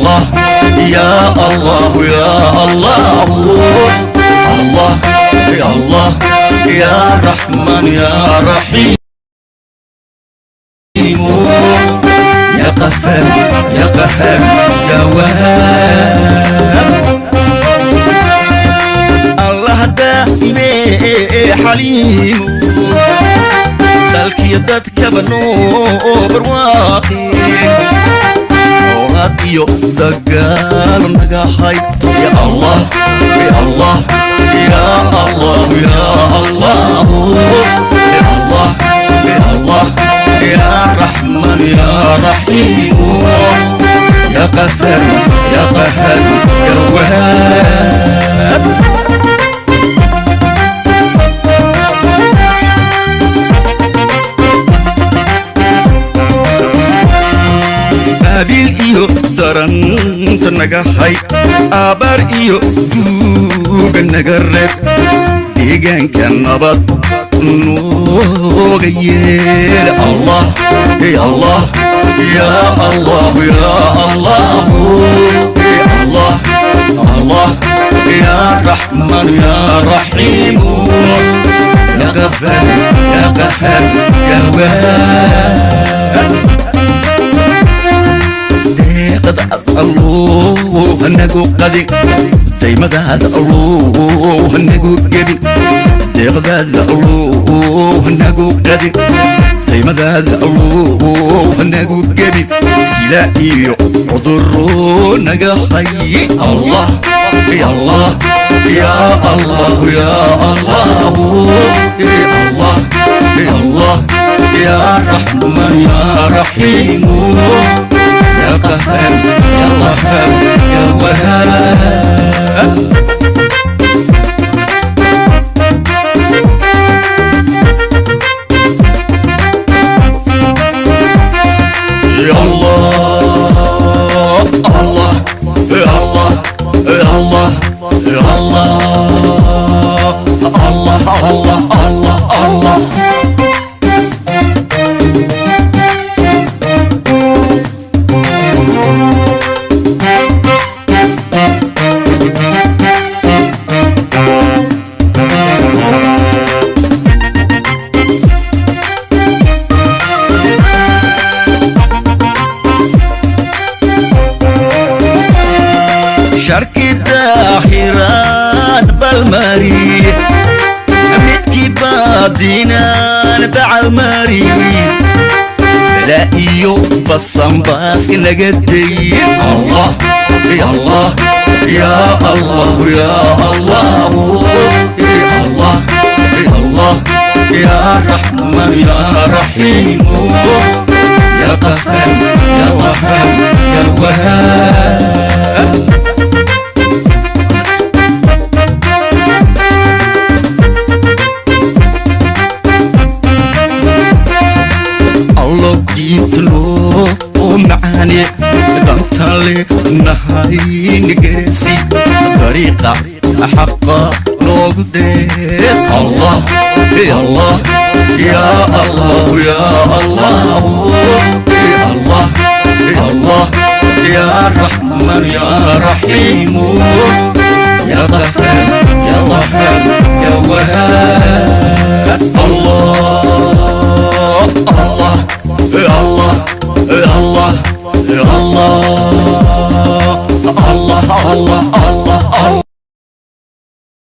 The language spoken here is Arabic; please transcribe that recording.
الله. يا الله يا الله. الله يا الله. يا رحمن يا رحيم. يا قفار يا قهار. يا وهاب الله دائم حليم. تلك يدك بنوبر واقي oolaad iyo dagaal nagahay ya allah ya allah ya allah ya allah ya allah ya allah ya raxman ya raxiim ya qafar ya qahar ya wahaab iyo daranta naga hay abaar iyo duuga naga reeb deegaanka nabad nooga yeel allah ya allah ya allah ya allah ya allah allah ya raxman ya raxiim ya qafar ya qahar ya waab نقو قدي. زي ما زاد الروح نقو قدي. زي ما زاد الروح نقو قدي. زي ما زاد الروح نقو قدي. تلاقي عرض الرون حي. الله يا الله يا الله يا الله. يا الله يا الله. يا رحمن يا رحيم. الله الله يا الله يا الله يا دينا نتاع المريض لا إيو بصم باسك نقدين الله يا الله يا الله يا الله يا الله يا الله يا رحمن يا رحيم. يا قهر يا قهر يا وهاب. Nahayni geresi dariiqa xaqa noogu deeq allah allah ya allah ya allah allah allah ya raxman ya raxiimu qahar ya wahab ya wahab allah الله يا الله يا الله يا الله الله الله